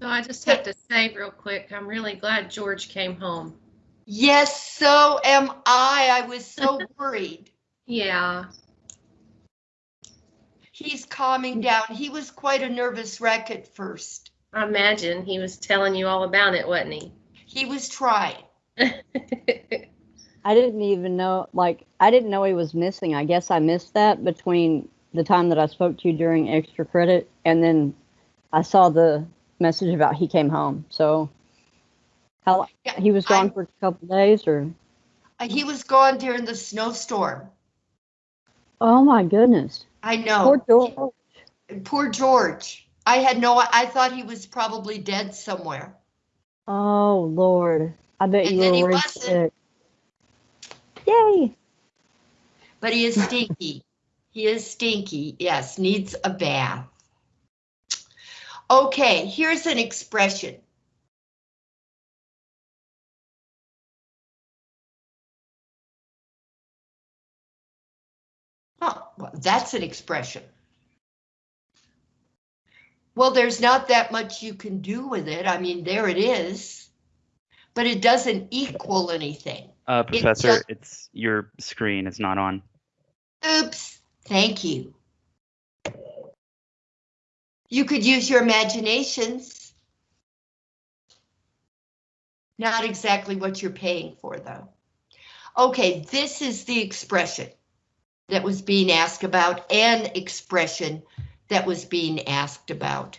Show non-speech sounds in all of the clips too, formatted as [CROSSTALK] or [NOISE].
So I just have to say real quick, I'm really glad George came home. Yes, so am I. I was so [LAUGHS] worried. Yeah, He's calming down. He was quite a nervous wreck at first. I imagine he was telling you all about it, wasn't he? He was trying. [LAUGHS] I didn't even know, like, I didn't know he was missing. I guess I missed that between the time that I spoke to you during extra credit and then I saw the message about he came home. So, how Yeah, he was gone I'm- for a couple days or? Uh, He was gone during the snowstorm. Oh my goodness. I know. Poor George. Poor George. I had no, I thought he was probably dead somewhere. Oh Lord. I bet And you then were he sick. Yay. But he is stinky. he is stinky. Yes, needs a bath. Okay, here's an expression. Oh, well, that's an expression. Well, there's not that much you can do with it. I mean, there it is. But it doesn't equal anything. Uh, Professor, just- it's your screen is not on. Oops, thank you. You could use your imaginations. Not exactly what you're paying for, though. Okay, this is the expression that was being asked about, an expression that was being asked about.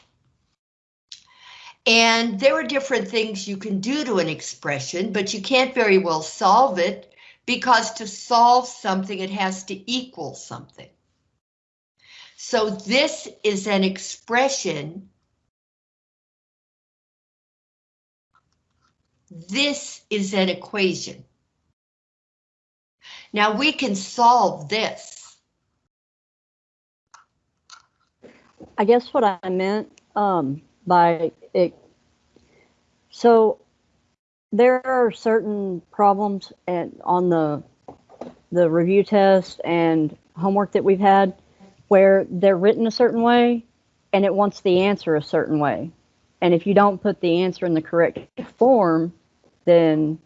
And there are different things you can do to an expression, but you can't very well solve it because to solve something, it has to equal something. So this is an expression. This is an equation. Now we can solve this. I guess what I meant um, by it. So there are certain problems and on the the review test and homework that we've had where they're written a certain way and it wants the answer a certain way. And if you don't put the answer in the correct form, then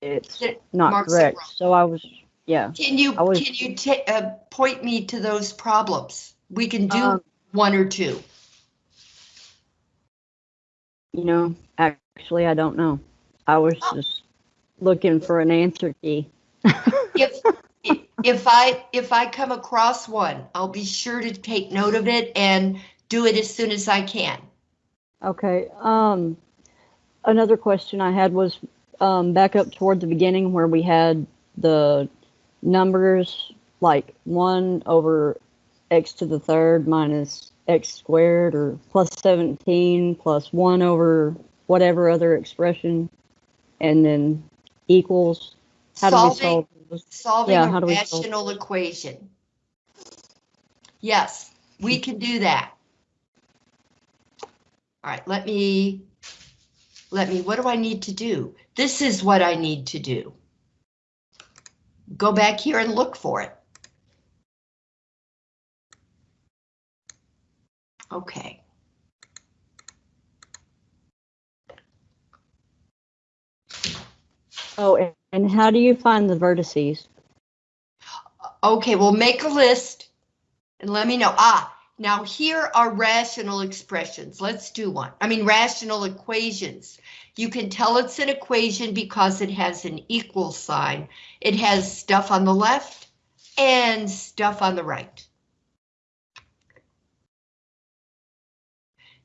it's It not marks it correct. So I was, yeah. Can you, was- can you uh, point me to those problems? We can do Um, one or two. You know, actually, I don't know. I was Oh. just looking for an answer key. If, [LAUGHS] if I, if I come across one, I'll be sure to take note of it and do it as soon as I can. Okay. Um, another question I had was um, back up toward the beginning where we had the numbers like 1 over x to the third minus x squared or plus 17 plus 1 over whatever other expression and then equals. How do we Solving, solve? Solving yeah, a solve- rational equation. Yes, we can do that. All right, let me, let me, what do I need to do? This is what I need to do. Go back here and look for it. Okay. Oh, and- how do you find the vertices? Okay, well, make a list and let me know. Ah, now here are rational expressions. Let's do one. I mean, rational equations. You can tell it's an equation because it has an equal sign. It has stuff on the left and stuff on the right.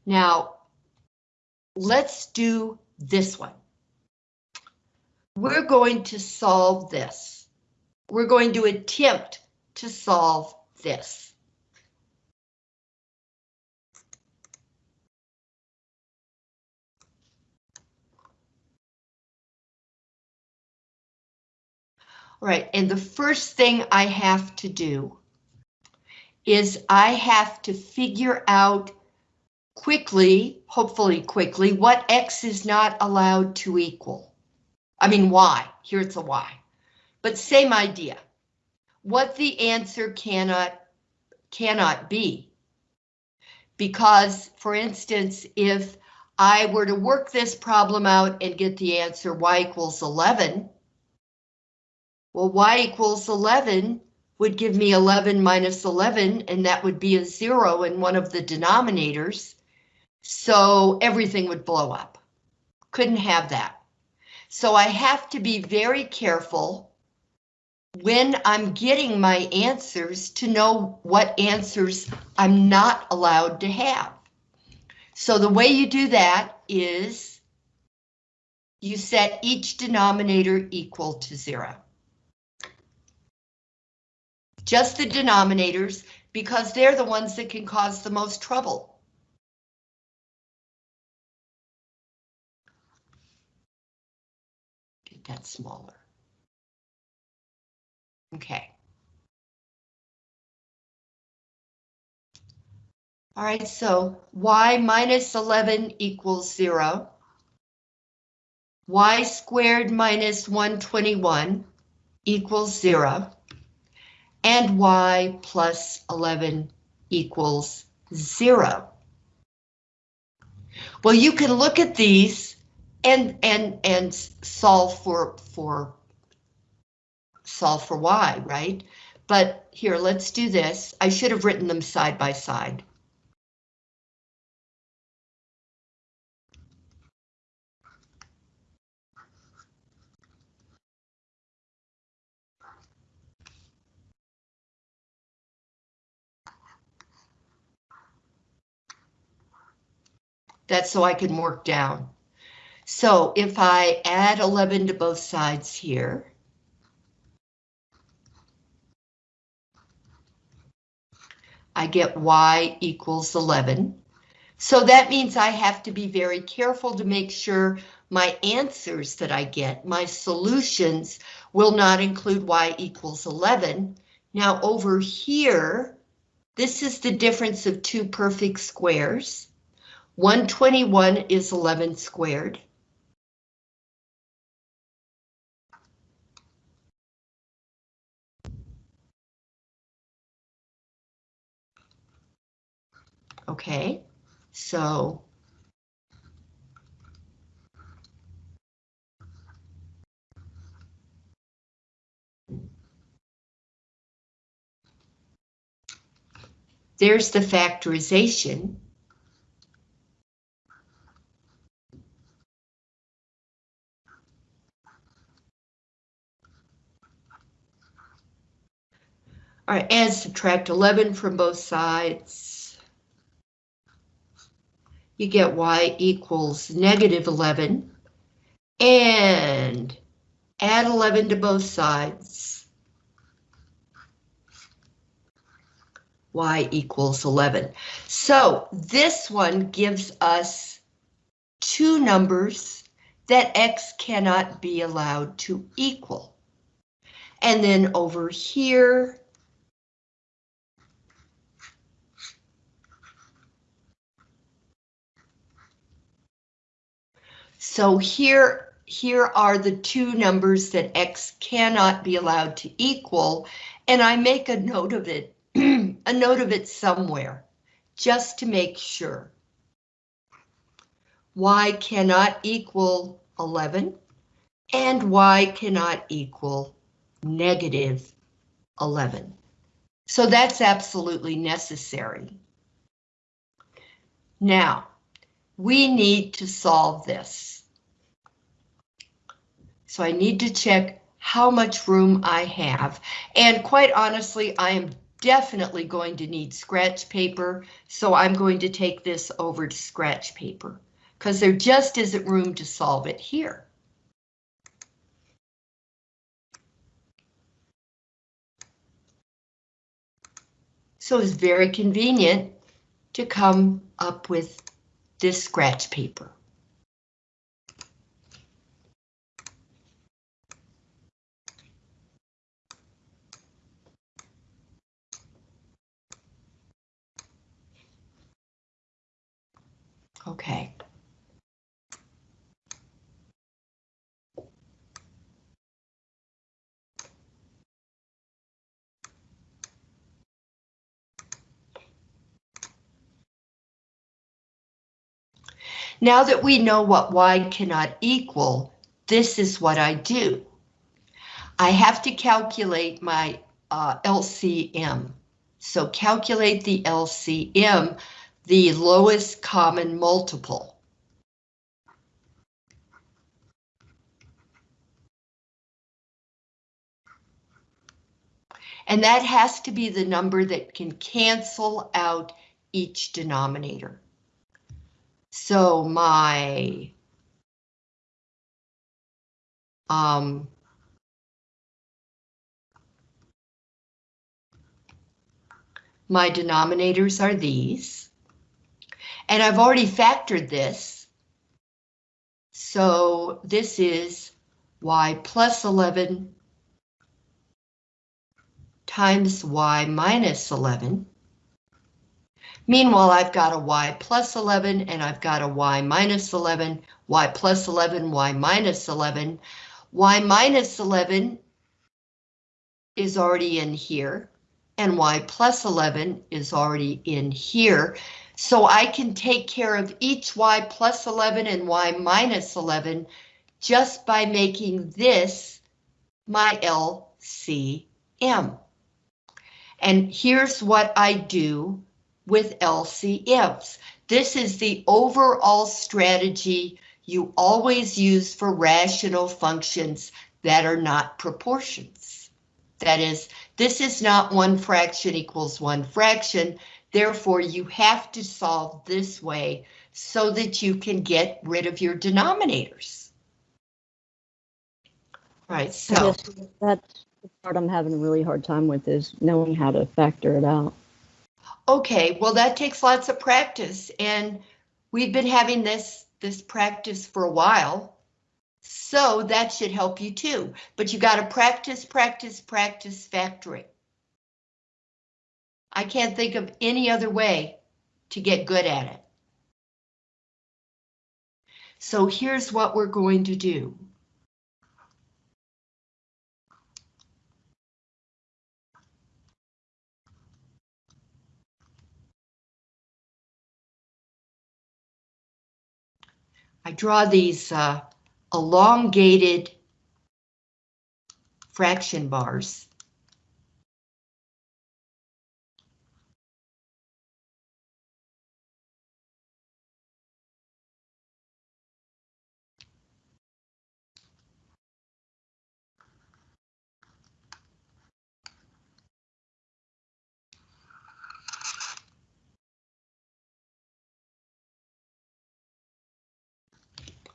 Now, let's do this one. We're going to solve this we're going to attempt to solve this. All right, and the first thing I have to do is I have to figure out quickly, hopefully quickly, what X is not allowed to equal. I mean, why? here it's a why. But same idea. What the answer cannot, cannot be. Because, for instance, if I were to work this problem out and get the answer y equals 11, well, y equals 11 would give me 11 minus 11, and that would be a zero in one of the denominators. So everything would blow up. Couldn't have that. So I have to be very careful when I'm getting my answers to know what answers I'm not allowed to have. So the way you do that is you set each denominator equal to zero. Just the denominators, because they're the ones that can cause the most trouble. Get smaller. Okay. All right, so y minus 11 equals 0. y squared minus 121 equals 0. And y plus 11 equals 0. Well, you can look at these and and and solve for for solve for y, right? But here, let's do this. I should have written them side by side. That's so I can work down. So if I add 11 to both sides here, I get y equals 11. So that means I have to be very careful to make sure my answers that I get, my solutions, will not include y equals 11. Now over here, this is the difference of two perfect squares. 121 is 11 squared. Okay, so there's the factorization. All right, and subtract 11 from both sides. You get y equals negative 11. And add 11 to both sides. y equals 11. So this one gives us two numbers that x cannot be allowed to equal. And then over here, So here, here are the two numbers that x cannot be allowed to equal, and I make a note of it, [CLEARS THROAT] a note of it somewhere, just to make sure. y cannot equal 11, and y cannot equal negative 11. So that's absolutely necessary. Now, we need to solve this. So I need to check how much room I have. And quite honestly, I am definitely going to need scratch paper. So I'm going to take this over to scratch paper because there just isn't room to solve it here. So it's very convenient to come up with this scratch paper. Okay. Now that we know what y cannot equal, this is what I do. I have to calculate my uh, LCM. So calculate the LCM, the lowest common multiple. And that has to be the number that can cancel out each denominator. So my um, my denominators are these. And I've already factored this. So this is y plus 11 times y minus 11. Meanwhile, I've got a y plus 11 and I've got a y minus 11, y plus 11, y minus 11. y minus 11 is already in here and y plus 11 is already in here. So I can take care of each y plus 11 and y minus 11 just by making this my LCM. And here's what I do with LCMs. This is the overall strategy you always use for rational functions that are not proportions. That is, this is not one fraction equals one fraction. Therefore, you have to solve this way so that you can get rid of your denominators. Right, so. that's the part I'm having a really hard time with is knowing how to factor it out. Okay, well, that takes lots of practice and we've been having this, this practice for a while. So that should help you too, but you got to practice, practice, practice factoring. I can't think of any other way to get good at it. So here's what we're going to do. I draw these uh, elongated fraction bars.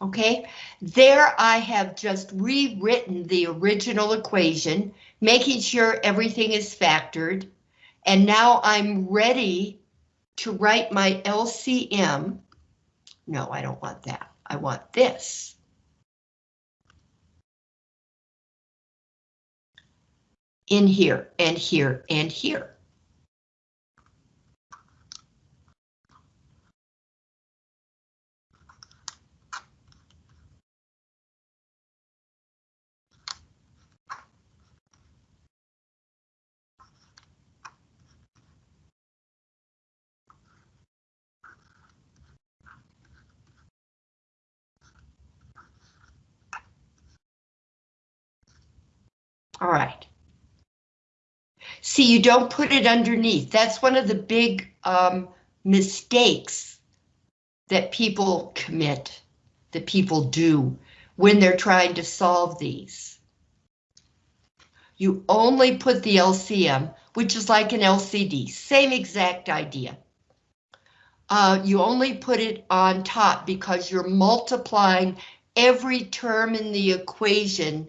Okay, there I have just rewritten the original equation, making sure everything is factored. And now I'm ready to write my LCM. No, I don't want that. I want this. In here and here and here. All right. See, you don't put it underneath. That's one of the big um, mistakes that people commit, that people do when they're trying to solve these. You only put the LCM, which is like an LCD, same exact idea. Uh, you only put it on top because you're multiplying every term in the equation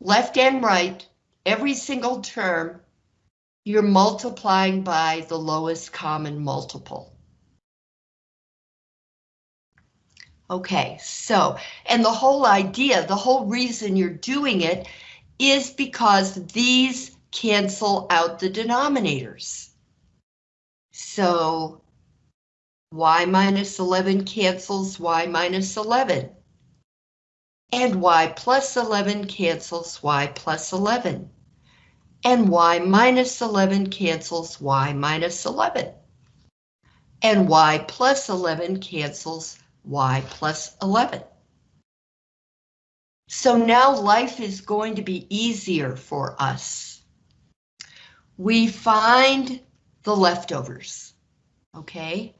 left and right, every single term, you're multiplying by the lowest common multiple. Okay, so, and the whole idea, the whole reason you're doing it is because these cancel out the denominators. So, y minus 11 cancels y minus 11 and y plus 11 cancels y plus 11. And y minus 11 cancels y minus 11. And y plus 11 cancels y plus 11. So now life is going to be easier for us. We find the leftovers, okay?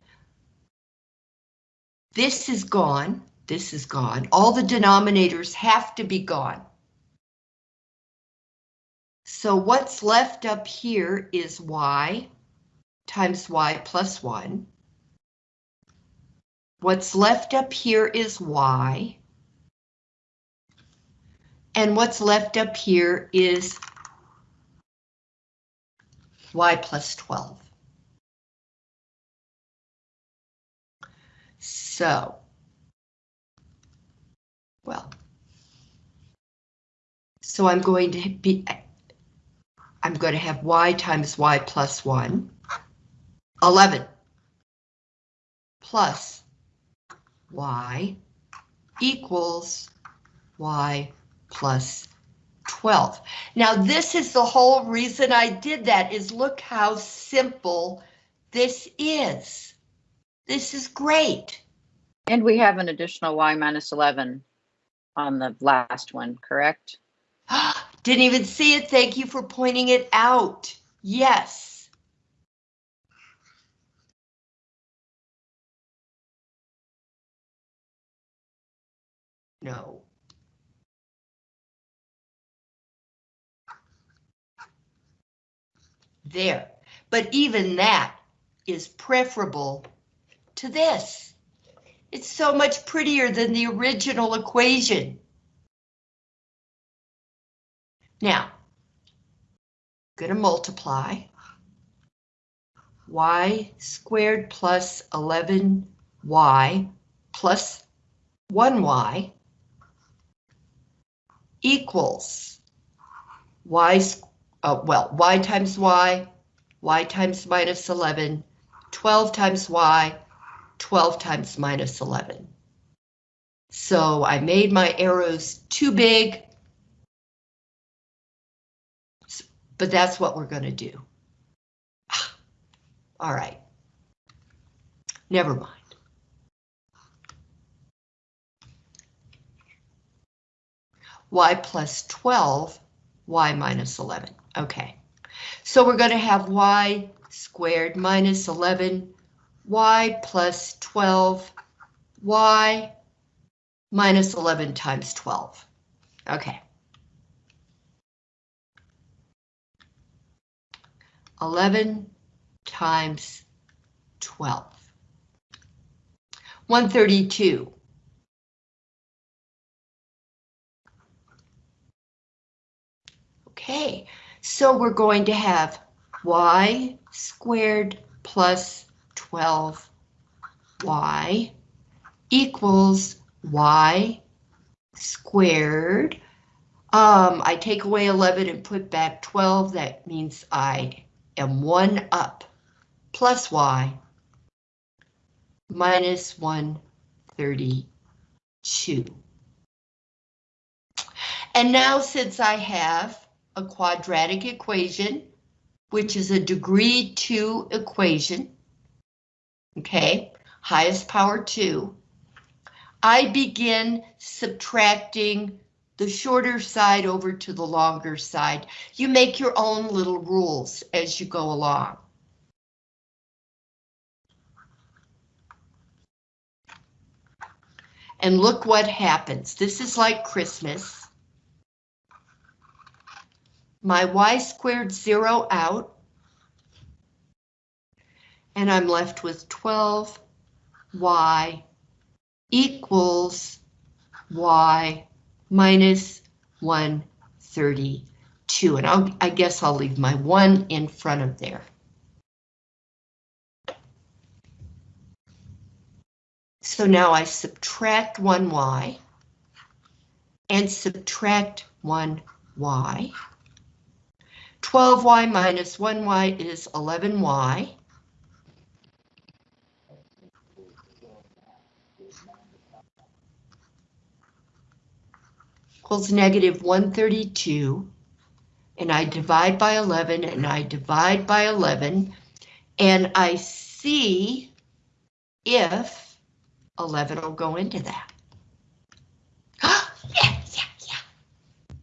This is gone, this is gone. All the denominators have to be gone. So what's left up here is y times y plus 1. What's left up here is y. And what's left up here is y plus 12. So, well, so I'm going to be, I'm going to have y times y plus 1, 11, plus y equals y plus 12. Now this is the whole reason I did that is look how simple this is. This is great. And we have an additional y minus 11 on the last one, correct? [GASPS] Didn't even see it. Thank you for pointing it out. Yes. No. There. But even that is preferable to this. It's so much prettier than the original equation. Now, going to multiply y squared plus 11y plus 1y equals y, uh, well, y times y, y times minus 11, 12 times y, 12 times minus 11. So I made my arrows too big, but that's what we're going to do. [SIGHS] All right. Never mind. y plus 12, y minus 11. Okay. So we're going to have y squared minus 11, y plus 12, y minus 11 times 12. Okay. 11 times 12. 132. Okay, so we're going to have y squared plus 12y equals y squared. Um, I take away 11 and put back 12. That means I am one up plus y minus 132. And now since I have a quadratic equation, which is a degree 2 equation, okay, highest power 2, I begin subtracting the shorter side over to the longer side. You make your own little rules as you go along. And look what happens. This is like Christmas. My y squared zero out. And I'm left with 12y equals y minus 132. And I'll, I guess I'll leave my 1 in front of there. So now I subtract 1y and subtract 1y. 12y minus 1y is 11y. Equals negative 132. And I divide by 11 and I divide by 11. And I see if 11 will go into that. [GASPS] yeah, yeah, yeah.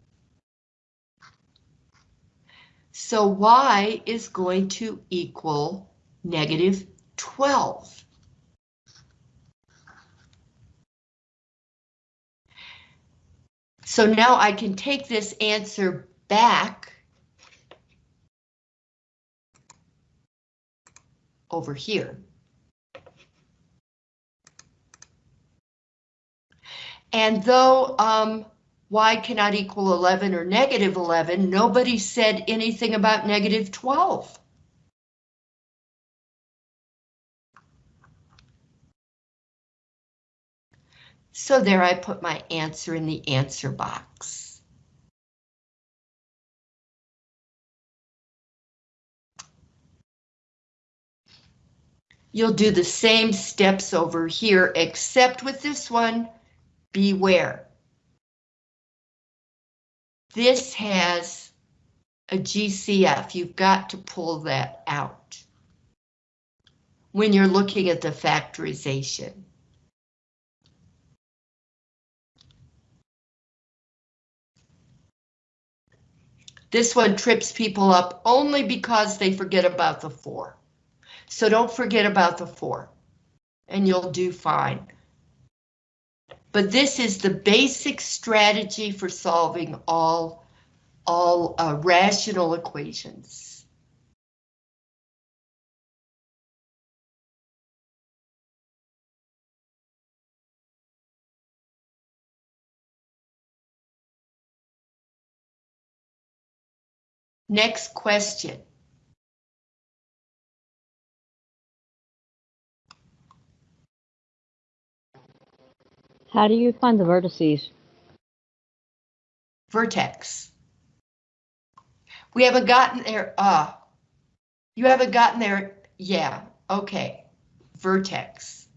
So y is going to equal negative 12. So now I can take this answer back over here. And though um, y cannot equal 11 or negative 11, nobody said anything about negative 12. So there I put my answer in the answer box. You'll do the same steps over here, except with this one, beware. This has a GCF. You've got to pull that out when you're looking at the factorization. This one trips people up only because they forget about the four. So don't forget about the four and you'll do fine. But this is the basic strategy for solving all, all uh, rational equations. Next question. How do you find the vertices? Vertex. We haven't gotten there, uh, you haven't gotten there, yeah, okay. Vertex.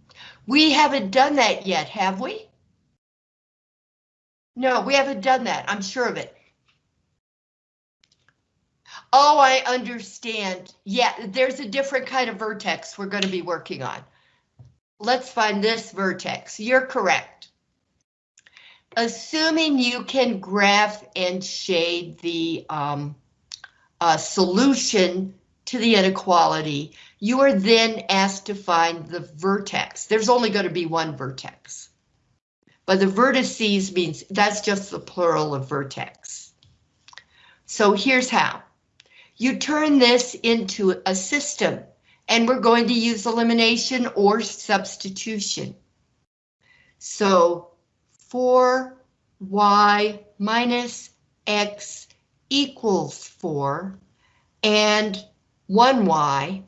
We haven't done that yet, have we? No, we haven't done that, I'm sure of it. Oh, I understand. Yeah, there's a different kind of vertex we're going to be working on. Let's find this vertex. You're correct. Assuming you can graph and shade the um, uh, solution to the inequality, you are then asked to find the vertex. There's only going to be one vertex. But the vertices means that's just the plural of vertex. So here's how. You turn this into a system, and we're going to use elimination or substitution. So 4y minus x equals 4, and 1y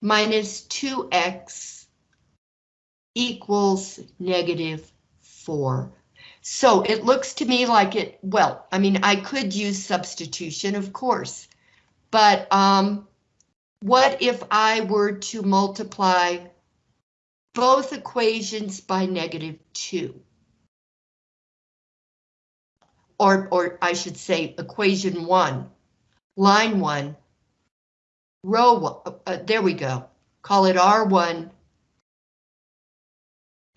minus 2x equals negative 4. So it looks to me like it, well, I mean, I could use substitution, of course, but um, what if I were to multiply both equations by negative 2? Or, or I should say equation 1, line 1, row 1, uh, there we go. Call it R1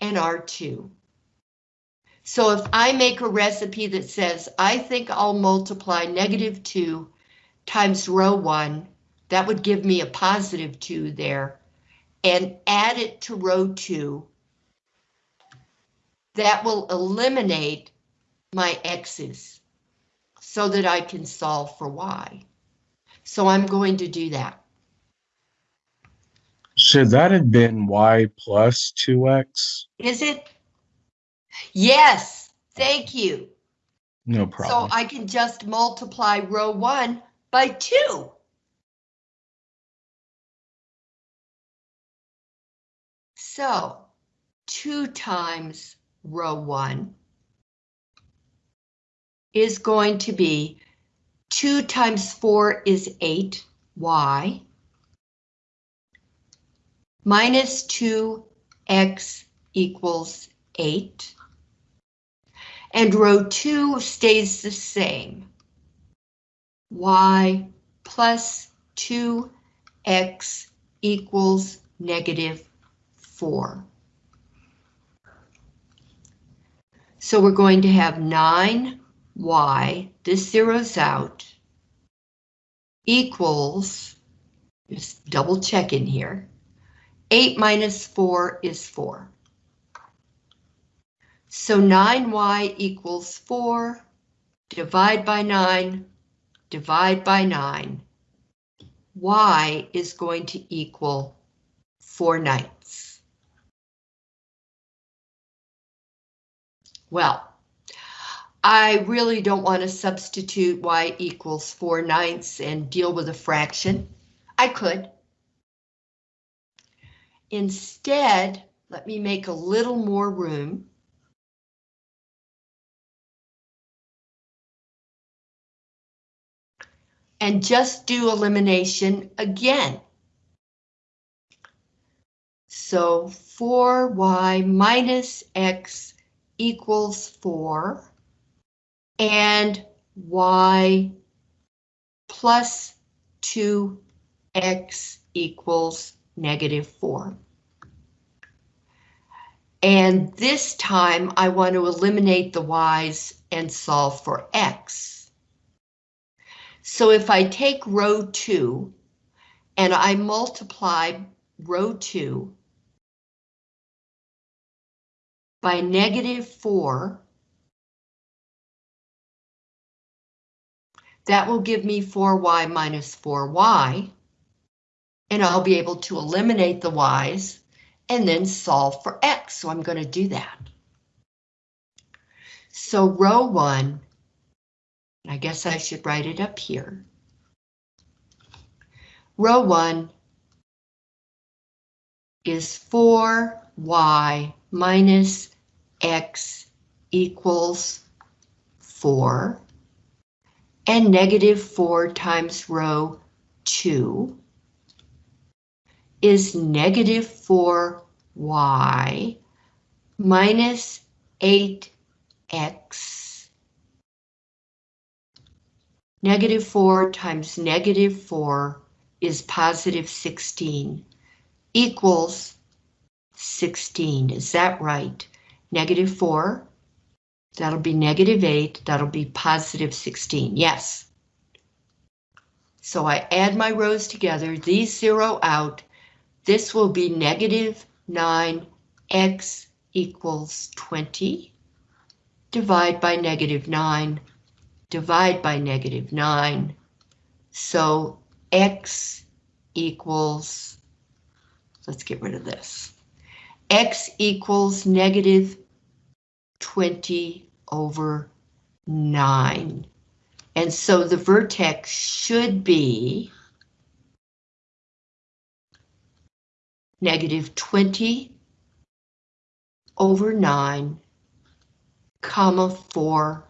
and R2. So if I make a recipe that says, I think I'll multiply negative 2 times row 1, that would give me a positive 2 there, and add it to row 2, that will eliminate my x's so that I can solve for y. So I'm going to do that. Should that have been y plus 2x? Is it? Yes, thank you. No problem. So. I can just multiply row 1 by 2. So 2 times row 1 is going to be 2 times 4 is 8y minus 2x equals 8. And row 2 stays the same. Y plus 2x equals negative 4. So we're going to have 9y, this zeroes out, equals, just double check in here, 8 minus 4 is 4. So 9y equals 4, divide by 9, divide by 9. y is going to equal 4 ninths. Well, I really don't want to substitute y equals 4 ninths and deal with a fraction. I could. Instead, let me make a little more room. And just do elimination again. So 4y minus x equals 4 and y plus 2x equals negative 4. And this time I want to eliminate the y's and solve for x. So if I take row 2 and I multiply row 2 by negative 4, that will give me 4y minus 4y, and I'll be able to eliminate the y's and then solve for x, so I'm going to do that. So row 1, I guess I should write it up here. Row 1 is 4y minus x equals 4, and negative 4 times row 2 is negative 4y minus 8x. Negative 4 times negative 4 is positive 16 equals 16. Is that right? Negative 4, that'll be negative 8, that'll be positive 16. Yes. So I add my rows together, these zero out. This will be negative 9x equals 20. Divide by negative 9, divide by negative 9. So x equals, let's get rid of this. x equals negative 20 over 9. And so the vertex should be negative 20 over 9, comma 4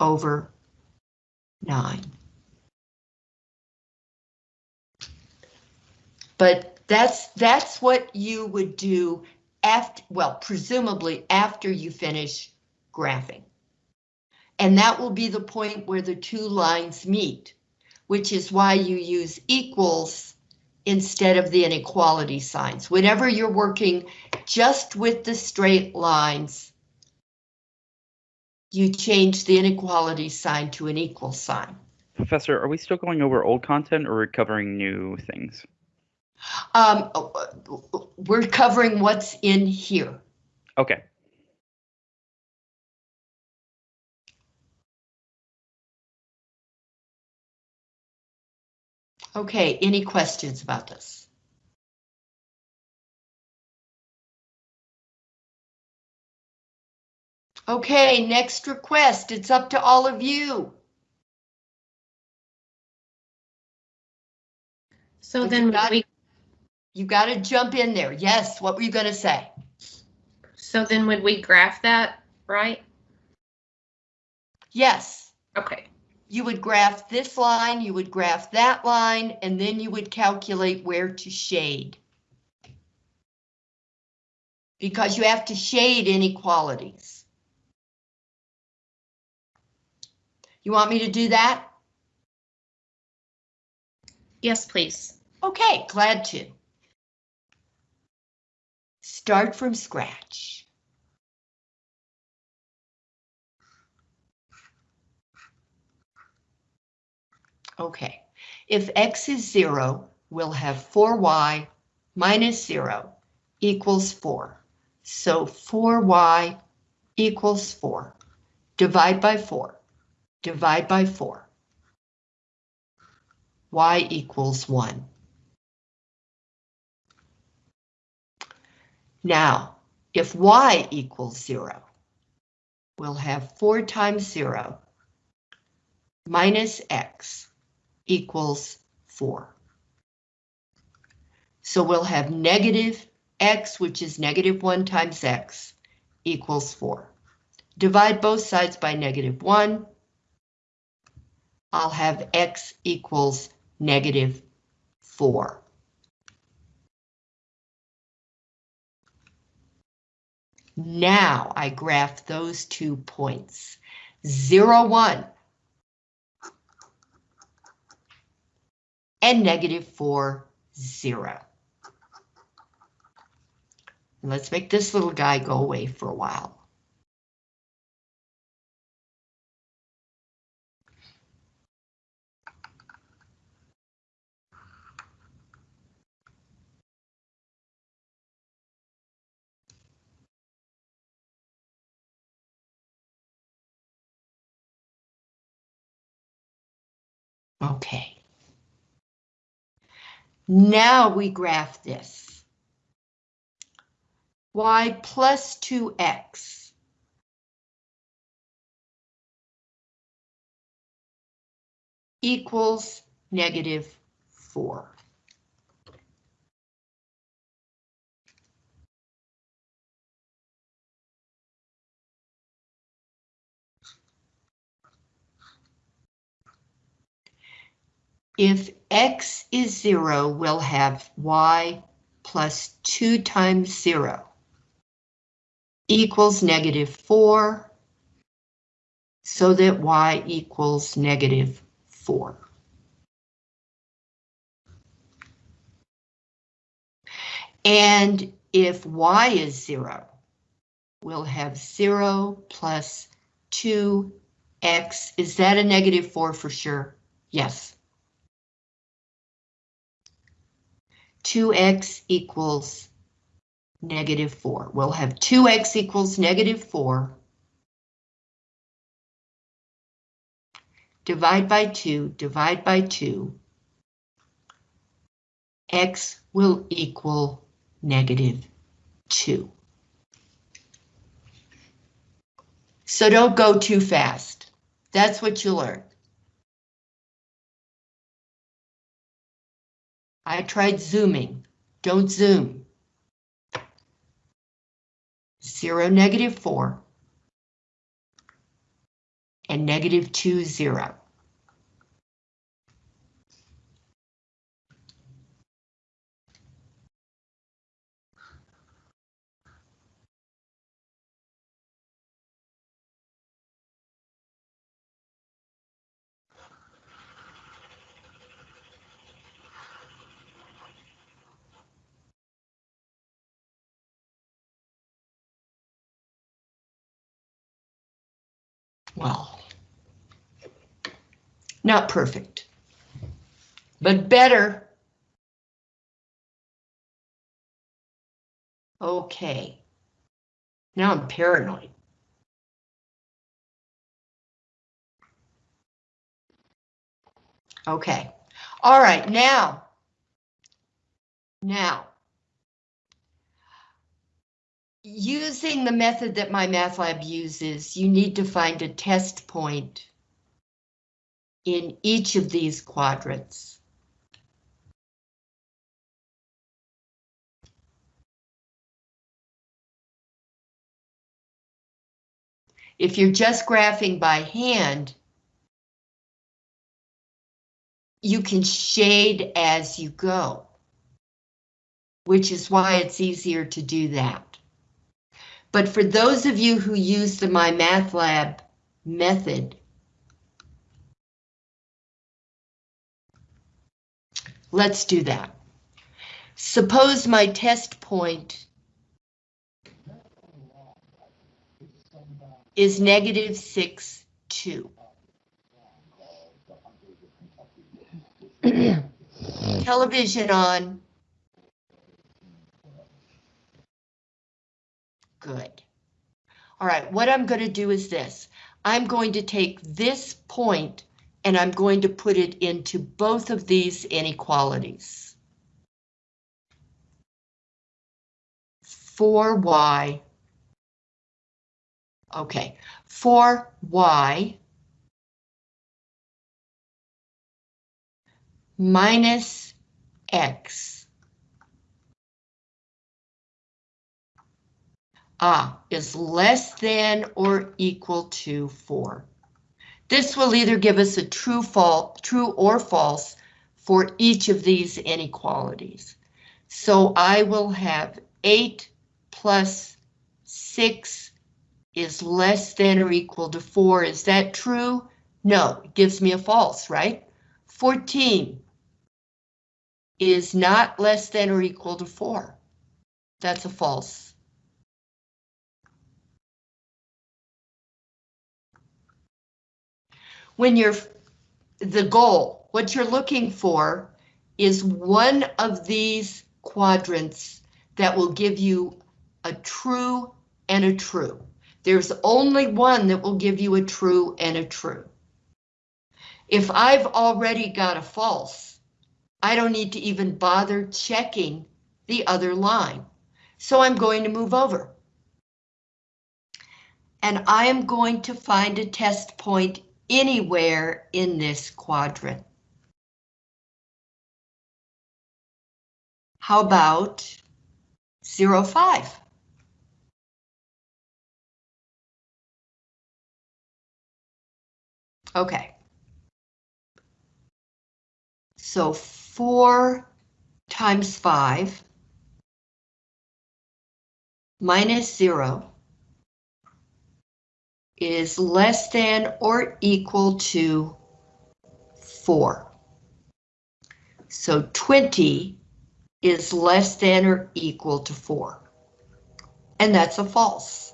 over 9. But that's that's what you would do after, well, presumably after you finish graphing. And that will be the point where the two lines meet, which is why you use equals instead of the inequality signs. Whenever you're working just with the straight lines, you change the inequality sign to an equal sign. Professor, are we still going over old content or recovering new things? Um, we're covering what's in here. Okay. Okay, any questions about this? Okay, next request. It's up to all of you. So then you got- we, You got to jump in there. Yes, what were you going to say? so then would we graph that, right? Yes, Okay, you would graph this line, you would graph that line, and then you would calculate where to shade. Because you have to shade inequalities. You want me to do that? Yes, please. Okay, glad to. Start from scratch. Okay, if x is 0, we'll have 4y minus 0 equals 4. So 4y equals 4. Divide by 4. Divide by 4. y equals 1. Now, if y equals 0, we'll have 4 times 0 minus x equals 4. So we'll have negative x, which is negative 1 times x, equals 4. Divide both sides by negative 1. I'll have x equals negative 4. Now I graph those two points. 0, 1. And negative 4, 0. Let's make this little guy go away for a while. Okay. Now we graph this. y plus 2x equals negative 4. If x is 0, we'll have y plus 2 times 0 equals negative 4, so that y equals negative 4. And if y is 0, we'll have 0 plus 2x. Is that a negative 4 for sure? Yes. 2x equals negative 4. We'll have 2x equals negative 4. Divide by 2, divide by 2. x will equal negative 2. So don't go too fast. That's what you learn. I tried zooming. Don't zoom. 0, negative 4. And negative 2, 0. Well, not perfect, but better. Okay. Now I'm paranoid. Okay. All right, now. Now. Using the method that my math lab uses, you need to find a test point in each of these quadrants. If you're just graphing by hand, you can shade as you go, which is why it's easier to do that. But for those of you who use the My Math Lab method, let's do that. Suppose my test point is negative 6, 2. [CLEARS THROAT] Television on. Good. All right, what I'm going to do is this. I'm going to take this point and I'm going to put it into both of these inequalities. 4y. Okay, 4y minus x ah, is less than or equal to 4. This will either give us a true, false, true or false for each of these inequalities. So I will have 8 plus 6 is less than or equal to 4. Is that true? No, it gives me a false, right? 14 is not less than or equal to 4. That's a false. When you're the goal, what you're looking for is one of these quadrants that will give you a true and a true. There's only one that will give you a true and a true. If I've already got a false, I don't need to even bother checking the other line. So I'm going to move over. And I am going to find a test point anywhere in this quadrant. How about 0, 5? Okay. So 4 times 5 minus 0 is less than or equal to 4. So 20 is less than or equal to 4. And that's a false.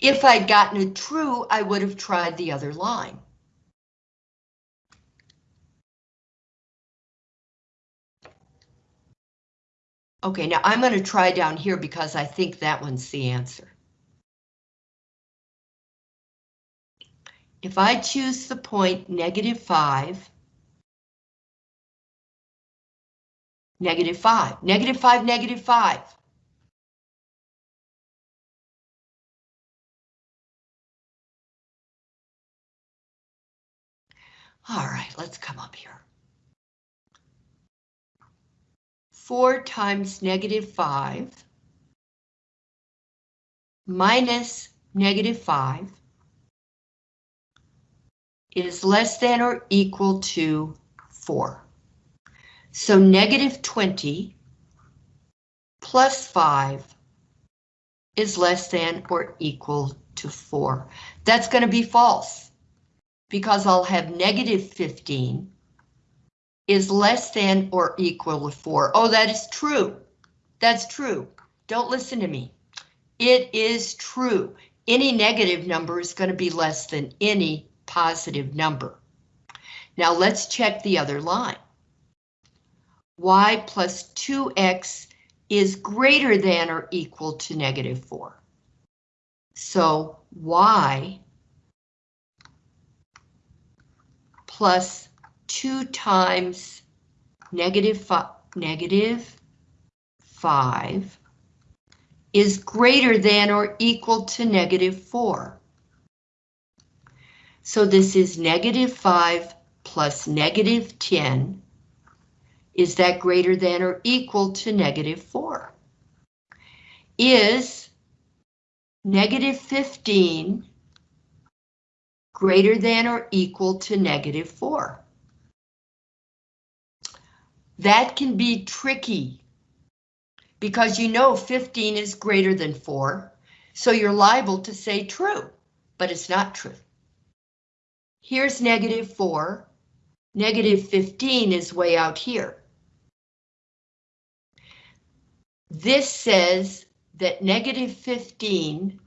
If I'd gotten a true, I would have tried the other line. Okay, now I'm going to try down here because I think that one's the answer. If I choose the point negative 5, negative 5, negative 5, negative 5. All right, let's come up here. 4 times negative 5 minus negative 5 is less than or equal to 4. So negative 20 plus 5 is less than or equal to 4. That's going to be false because I'll have negative 15 is less than or equal to 4. Oh, that is true. That's true. Don't listen to me. It is true. Any negative number is going to be less than any positive number. Now let's check the other line. y plus 2x is greater than or equal to negative 4. So y plus 2 times negative, fi negative 5 is greater than or equal to negative 4. So this is negative 5 plus negative 10. Is that greater than or equal to negative 4? Is negative 15 greater than or equal to negative 4? That can be tricky because you know 15 is greater than 4, so you're liable to say true, but it's not true. Here's negative 4. Negative 15 is way out here. This says that negative 15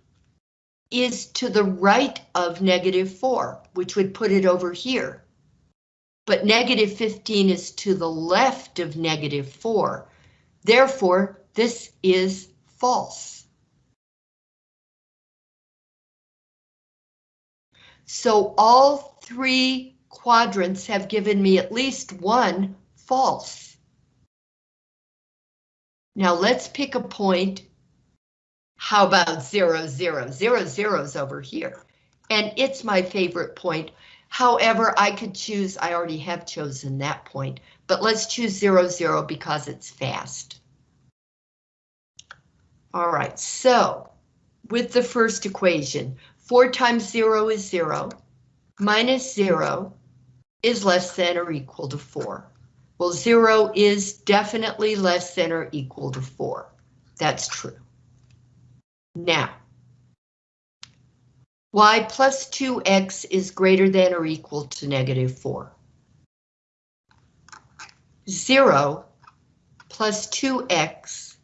is to the right of negative 4, which would put it over here. but negative 15 is to the left of negative 4. Therefore, this is false. So all three quadrants have given me at least one false. Now let's pick a point. How about zero, zero? Zero, zero's over here. And it's my favorite point. However, I could choose, I already have chosen that point, but let's choose zero, zero because it's fast. All right, so with the first equation, four times zero is zero, minus zero is less than or equal to four. Well, zero is definitely less than or equal to four. That's true. Now, y plus 2x is greater than or equal to negative 4. 0 plus 2x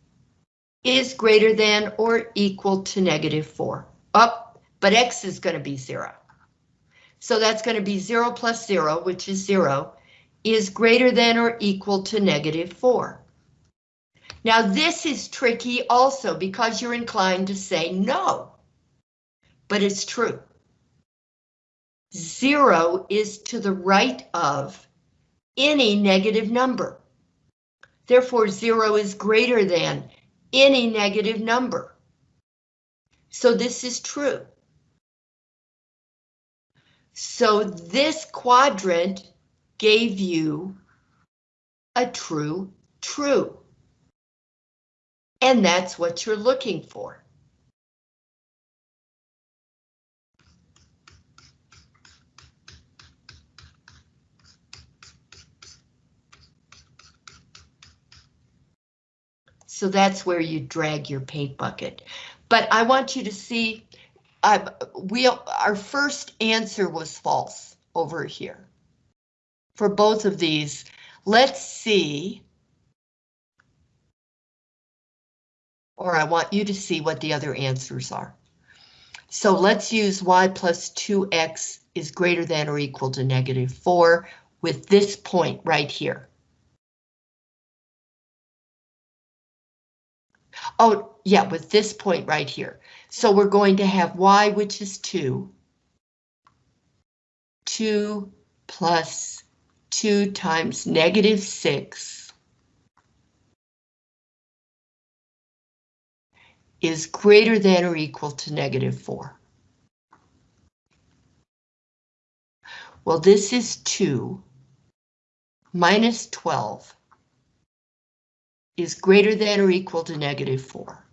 is greater than or equal to negative 4. Up, but x is going to be 0. So that's going to be 0 plus 0, which is 0, is greater than or equal to negative 4. Now this is tricky also because you're inclined to say no, but it's true. Zero is to the right of any negative number. Therefore, zero is greater than any negative number. So this is true. So this quadrant gave you a true true. And that's what you're looking for. So that's where you drag your paint bucket. But I want you to see, uh, we our first answer was false over here. For both of these, let's see or I want you to see what the other answers are. So let's use y plus 2x is greater than or equal to negative 4 with this point right here. Oh, yeah, with this point right here. So we're going to have y, which is 2. 2 plus 2 times negative 6 is greater than or equal to negative 4. Well, this is 2 minus 12 is greater than or equal to negative 4.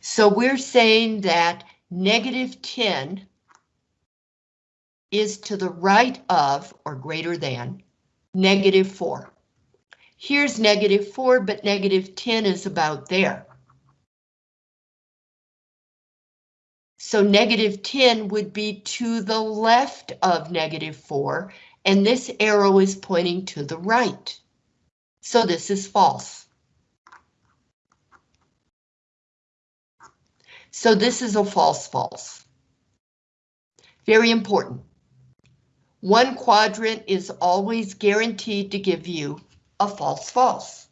So we're saying that negative 10 is to the right of or greater than negative 4. Here's negative 4, but negative 10 is about there. So negative 10 would be to the left of negative 4, and this arrow is pointing to the right. So this is false. So this is a false false. Very important. One quadrant is always guaranteed to give you a false false.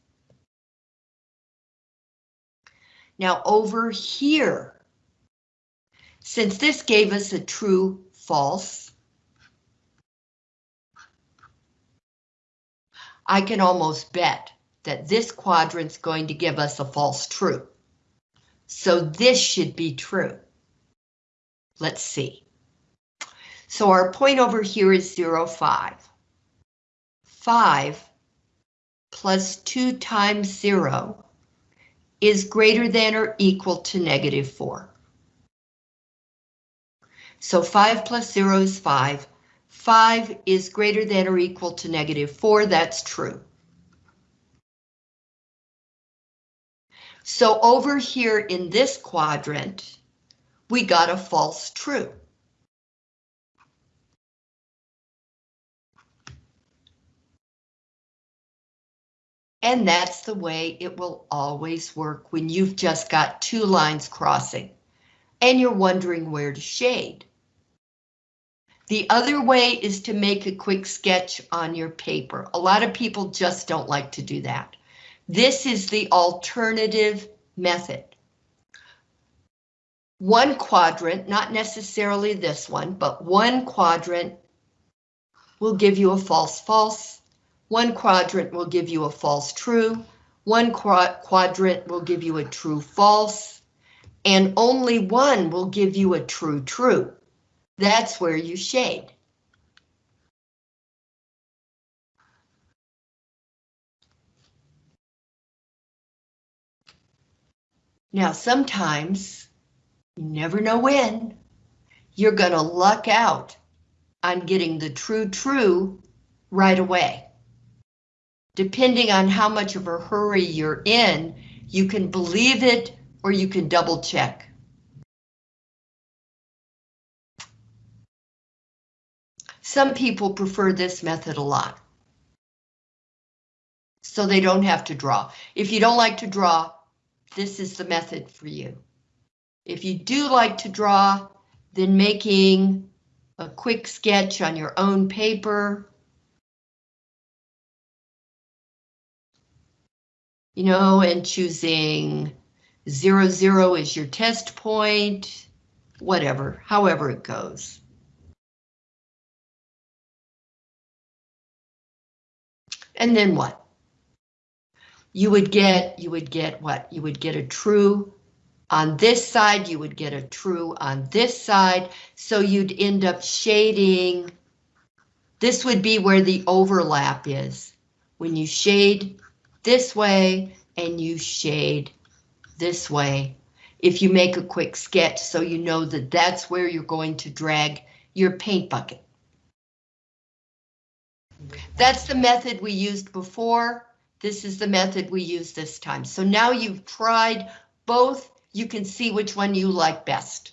Now over here, since this gave us a true false, I can almost bet that this quadrant's going to give us a false true. So this should be true. Let's see. So our point over here is 0, 5. 5 plus 2 times 0 is greater than or equal to negative 4. So 5 plus 0 is 5. 5 is greater than or equal to negative 4. That's true. So over here in this quadrant, we got a false true. And that's the way it will always work when you've just got two lines crossing and you're wondering where to shade. The other way is to make a quick sketch on your paper. A lot of people just don't like to do that. This is the alternative method. One quadrant, not necessarily this one, but one quadrant will give you a false false. One quadrant will give you a false true. One quad quadrant will give you a true false. And only one will give you a true true. That's where you shade. Now, sometimes, you never know when, you're gonna luck out on getting the true true right away. Depending on how much of a hurry you're in, you can believe it or you can double check. Some people prefer this method a lot. So they don't have to draw. If you don't like to draw, this is the method for you. If you do like to draw, then making a quick sketch on your own paper. You know, and choosing zero, zero is your test point, whatever, however it goes. And then what? You would get, you would get what? You would get a true on this side, you would get a true on this side, so you'd end up shading. This would be where the overlap is. When you shade this way and you shade this way. If you make a quick sketch so you know that that's where you're going to drag your paint bucket. That's the method we used before. This is the method we use this time. So now you've tried both, you can see which one you like best.